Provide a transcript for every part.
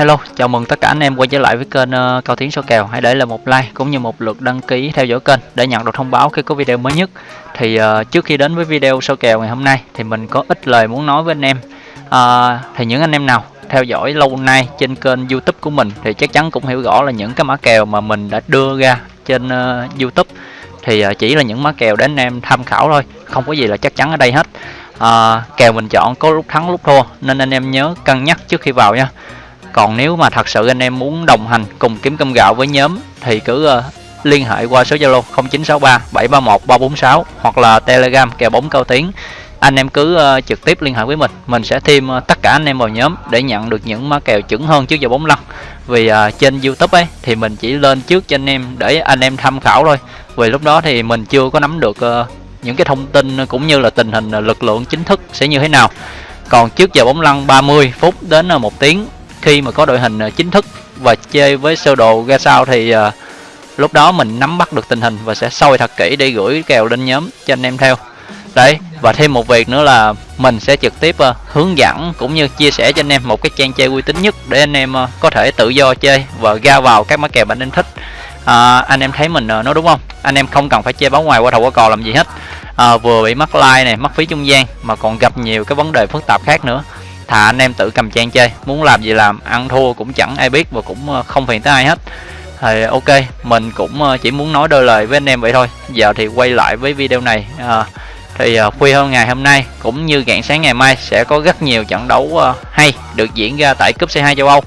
Hello, chào mừng tất cả anh em quay trở lại với kênh uh, Cao Tiến số kèo. Hãy để lại một like cũng như một lượt đăng ký theo dõi kênh để nhận được thông báo khi có video mới nhất. Thì uh, trước khi đến với video số kèo ngày hôm nay thì mình có ít lời muốn nói với anh em. Uh, thì những anh em nào theo dõi lâu nay trên kênh YouTube của mình thì chắc chắn cũng hiểu rõ là những cái mã kèo mà mình đã đưa ra trên uh, YouTube thì uh, chỉ là những mã kèo để anh em tham khảo thôi, không có gì là chắc chắn ở đây hết. Uh, kèo mình chọn có lúc thắng lúc thua nên anh em nhớ cân nhắc trước khi vào nha còn nếu mà thật sự anh em muốn đồng hành cùng kiếm cơm gạo với nhóm thì cứ uh, liên hệ qua số Zalo 0963 731 346 hoặc là Telegram kèo bóng cao tiếng. Anh em cứ uh, trực tiếp liên hệ với mình mình sẽ thêm uh, tất cả anh em vào nhóm để nhận được những má kèo chuẩn hơn trước giờ bóng lăn. Vì uh, trên YouTube ấy thì mình chỉ lên trước cho anh em để anh em tham khảo thôi. Vì lúc đó thì mình chưa có nắm được uh, những cái thông tin cũng như là tình hình lực lượng chính thức sẽ như thế nào. Còn trước giờ bóng lăn 30 phút đến một tiếng khi mà có đội hình à, chính thức và chơi với sơ đồ ra sao thì uh, lúc đó mình nắm bắt được tình hình và sẽ soi thật kỹ để gửi kèo lên nhóm cho anh em theo. Đấy và thêm một việc nữa là mình sẽ trực tiếp uh, hướng dẫn cũng như chia sẻ cho anh em một cái trang chơi uy tín nhất để anh em uh, có thể tự do chơi và ra vào các mã kèo bạn anh thích. À, anh em thấy mình uh, nói đúng không? Anh em không cần phải chơi báo ngoài qua đầu qua cò làm gì hết. À, vừa bị mắc like này mất phí trung gian mà còn gặp nhiều cái vấn đề phức tạp khác nữa thà anh em tự cầm trang chơi. Muốn làm gì làm ăn thua cũng chẳng ai biết và cũng ờ, không phiền tới ai hết. Thì ok mình cũng ờ, chỉ muốn nói đôi lời với anh em vậy thôi. Giờ thì quay lại với video này à, thì khuya hơn ngày hôm nay cũng như rạng sáng ngày mai sẽ có rất nhiều trận đấu hay được diễn ra tại cúp C2 châu Âu.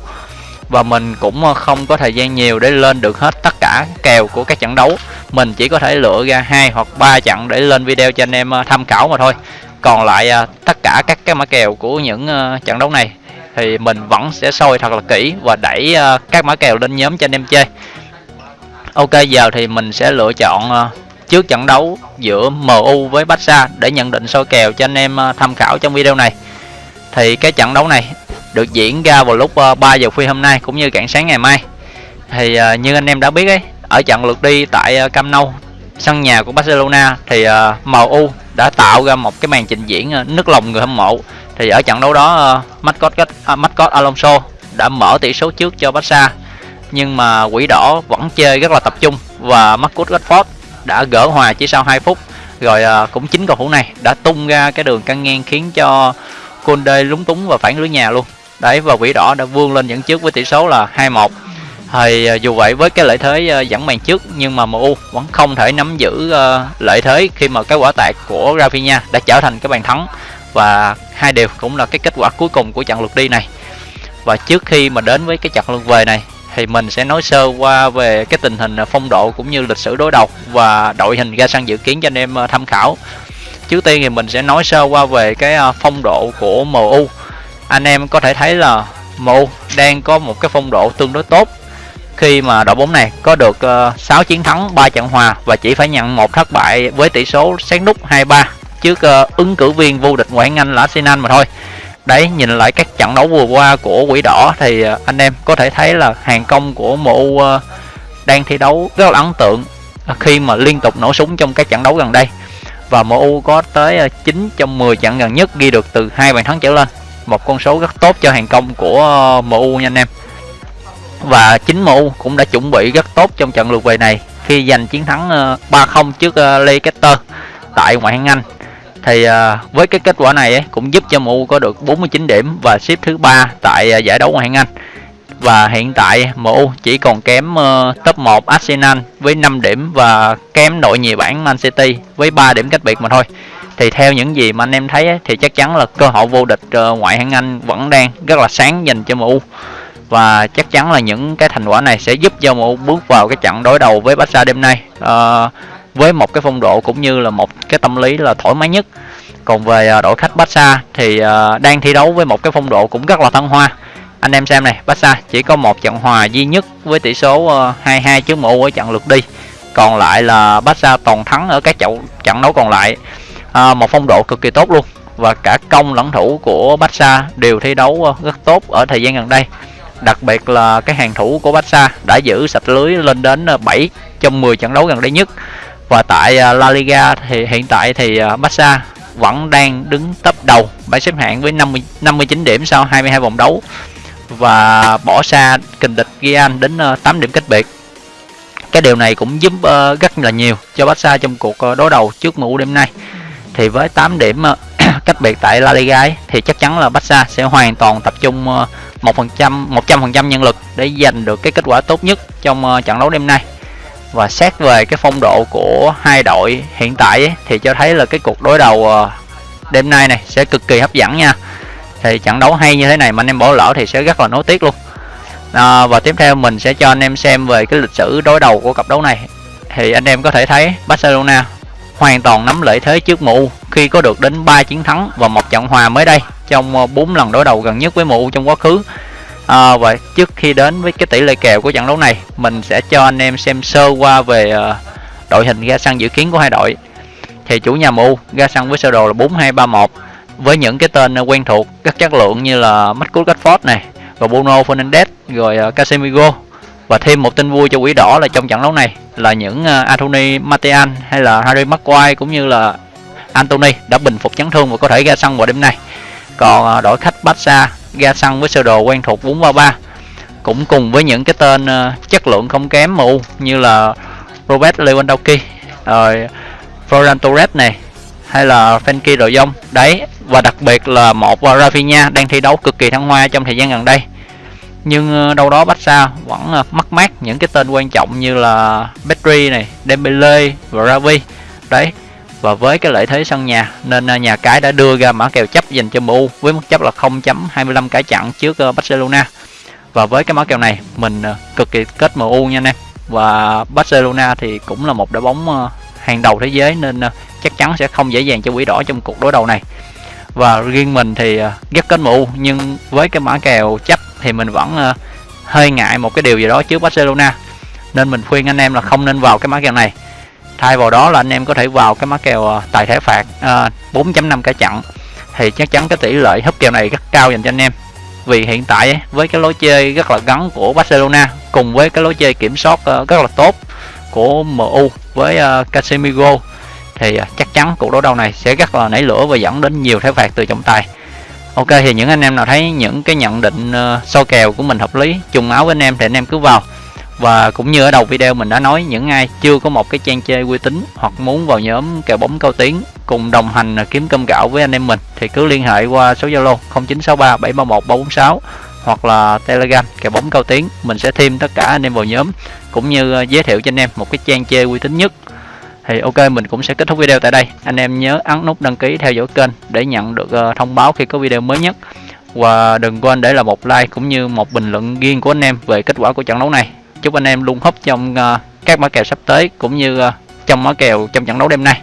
Và mình cũng không có thời gian nhiều để lên được hết tất cả kèo của các trận đấu. Mình chỉ có thể lựa ra hai hoặc ba trận để lên video cho anh em tham khảo mà thôi còn lại à, tất cả các cái mã kèo của những à, trận đấu này thì mình vẫn sẽ soi thật là kỹ và đẩy à, các mã kèo lên nhóm cho anh em chơi. Ok giờ thì mình sẽ lựa chọn trước trận đấu giữa MU với Barca để nhận định soi kèo cho anh em tham khảo trong video này. Thì cái trận đấu này được diễn ra vào lúc à, 3 giờ khuya hôm nay cũng như rạng sáng ngày mai. Thì như anh em đã biết ấy ở trận lượt đi tại Camp Nou sân nhà của Barcelona thì uh, MU đã tạo ra một cái màn trình diễn nước nức lòng người hâm mộ. Thì ở trận đấu đó uh, Mascot uh, Mascot Alonso đã mở tỷ số trước cho Barca nhưng mà quỷ đỏ vẫn chơi rất là tập trung và Marcus Rashford đã gỡ hòa chỉ sau 2 phút. Rồi ờ, cũng chính cầu thủ này đã tung ra cái đường căng ngang khiến cho Conde lúng túng và phản lưới nhà luôn. Đấy và quỷ đỏ đã vươn lên dẫn trước với tỷ số là 2-1 thì à, dù vậy với cái lợi thế à, dẫn màn trước, nhưng mà MU vẫn không thể nắm giữ à, lợi thế khi mà cái quả tạc của Rafinha đã trở thành cái bàn thắng. Và hai điều cũng là cái kết quả cuối cùng của trận lượt đi này. Và trước khi mà đến với cái trận lượt về này, thì mình sẽ nói sơ qua về cái tình hình phong độ cũng như lịch sử đối đầu và đội hình ra sân dự kiến cho anh em tham khảo. Trước tiên thì mình sẽ nói sơ qua về cái phong độ của MU anh em có thể thấy là MU đang có một cái phong độ tương đối tốt khi mà đội bóng này có được ờ, uh, 6 chiến thắng 3 trận hòa và chỉ phải nhận một thất bại với tỷ số sát nút 2-3 trước uh, ứng cử viên vô địch ngoại hạng Anh là Arsenal mà thôi. Đấy, nhìn lại các trận đấu vừa qua của Quỷ Đỏ thì uh, anh em có thể thấy là hàng công của MU uh, đang thi đấu rất là ấn tượng khi mà liên tục nổ súng trong các trận đấu gần đây. Và MU có tới 9 trong 10 trận gần nhất ghi được từ hai bàn thắng trở lên. Một con số rất tốt cho hàng công của MU nha anh em và chính MU cũng đã chuẩn bị rất tốt trong trận lượt về này khi giành chiến thắng ờ, 3-0 trước ờ, Leicester tại ngoại hạng Anh. Thì ờ, với cái kết quả này ấy, cũng giúp cho MU có được 49 điểm và xếp thứ ba tại giải đấu ngoại hạng Anh. Và hiện tại MU chỉ còn kém top 1 Arsenal với 5 điểm và kém đội nhì bảng Man City với 3 điểm cách biệt mà thôi. Thì theo những gì mà anh em thấy ấy, thì chắc chắn là cơ hội vô địch ngoại hạng Anh vẫn đang rất là sáng dành cho MU và chắc chắn là những cái thành quả này sẽ giúp cho MU bước vào cái trận đối đầu với Barca đêm nay. À, với một cái phong độ cũng như là một cái tâm lý là thoải mái nhất. Còn về ờ, đội khách Barca thì à, đang thi đấu với một cái phong độ cũng rất là thăng hoa. Anh em xem này Barca chỉ có một trận hòa duy nhất với tỷ số 2-2 trước MU ở trận lượt đi. Còn lại là Barca toàn thắng ở các trận trận đấu còn lại. À, một phong độ cực kỳ tốt luôn. Và cả công lẫn thủ của Barca đều thi đấu rất tốt ở thời gian gần đây đặc biệt là cái hàng thủ của Barca đã giữ sạch lưới lên đến ờ, 7 trong 10 trận đấu gần đây nhất. Và tại ờ, La Liga thì hiện tại thì ờ, Barca vẫn đang đứng top đầu. Bảng xếp hạng với 50 59 điểm sau 22 vòng đấu. Và bỏ xa kình địch Real đến 8 điểm cách biệt. Cái điều này cũng giúp rất là nhiều cho Barca trong cuộc đối đầu trước MU đêm nay. Thì với 8 điểm cách biệt tại La Liga ấy, thì chắc chắn là Barca sẽ hoàn toàn tập trung một phần trăm một trăm phần trăm nhân lực để giành được cái kết quả tốt nhất trong ờ, trận đấu đêm nay. Và xét về cái phong độ của hai đội hiện tại ấy, thì cho thấy là cái cuộc đối đầu ờ, đêm nay này sẽ cực kỳ hấp dẫn nha. Thì trận đấu hay như thế này mà anh em bỏ lỡ thì sẽ rất là nối tiếc luôn. À, và tiếp theo mình sẽ cho anh em xem về cái lịch sử đối đầu của cặp đấu này. Thì anh em có thể thấy Barcelona hoàn toàn nắm lợi thế trước MU khi có được đến 3 chiến thắng và một trận hòa mới đây trong ờ, 4 lần đối đầu gần nhất với MU trong quá khứ. À, và trước khi đến với cái tỷ lệ kèo của trận đấu này mình sẽ cho anh em xem sơ qua về uh, đội hình ra sân dự kiến của hai đội. Thì chủ nhà MU ra sân với sơ đồ là 4231 với những cái tên ờ, quen thuộc rất chất lượng như là Marcus Rashford này và Bruno Fernandes rồi uh, Casemiro và thêm một tin vui cho quỷ đỏ là trong trận đấu này là những à, Anthony Martial hay là Harry Maguire cũng như là Anthony đã bình phục chấn thương và có thể ra sân vào đêm nay. Còn à, đội khách Barca ra sân với sơ đồ quen thuộc 5-3-3 cũng cùng với những cái tên à, chất lượng không kém MU như là Robert Lewandowski, rồi Florian Torres này, hay là Frenkie đội dông đấy, và đặc biệt là một Rafinha đang thi đấu cực kỳ thăng hoa trong thời gian gần đây nhưng ờ, đâu đó Barca vẫn mắc mất mát những cái tên quan trọng như là Petri này, Dembele và Ravi đấy và với cái lợi thế sân nhà nên ờ, nhà cái đã đưa ra mã kèo chấp dành cho MU với mức chấp là 0.25 cái chặn trước Barcelona. Và với cái mã kèo này mình cực kỳ kết MU nha anh em. Và Barcelona thì cũng là một đội bóng hàng đầu thế giới nên chắc chắn sẽ không dễ dàng cho quỷ đỏ trong cuộc đối đầu này. Và riêng mình thì rất kết MU nhưng với cái mã kèo chấp thì mình vẫn uh, hơi ngại một cái điều gì đó trước Barcelona. Nên mình khuyên anh em là không nên vào cái mã kèo này. Thay vào đó là anh em có thể vào cái mã kèo ờ, tài thẻ phạt ờ, uh, 4.5 cả chặn thì chắc chắn cái tỷ lệ hấp kèo này rất cao dành cho anh em. Vì hiện tại với cái lối chơi rất là gắn của Barcelona cùng với cái lối chơi kiểm soát uh, rất là tốt của MU với uh, Casemiro thì chắc chắn cuộc đối đầu này sẽ rất là nảy lửa và dẫn đến nhiều thẻ phạt từ trọng tài. Ok thì những anh em nào thấy những cái nhận định ờ, uh, so kèo của mình hợp lý trùng áo với anh em thì anh em cứ vào. Và cũng như ở đầu video mình đã nói những ai chưa có một cái trang chơi uy tín hoặc muốn vào nhóm kèo bóng cao tiếng cùng đồng hành ờ, kiếm cơm gạo với anh em mình thì cứ liên hệ qua số Zalo 0963 731 346 hoặc là Telegram kèo bóng cao tiếng mình sẽ thêm tất cả anh em vào nhóm cũng như ờ, giới thiệu cho anh em một cái trang chơi uy tín nhất thì ok, mình cũng sẽ kết thúc video tại đây. Anh em nhớ ấn nút đăng ký theo dõi kênh để nhận được ờ, thông báo khi có video mới nhất. Và đừng quên để là một like cũng như một bình luận riêng của anh em về kết quả của trận đấu này. Chúc anh em luôn hấp trong ờ, các mã kèo sắp tới cũng như ờ, trong mã kèo trong trận đấu đêm nay.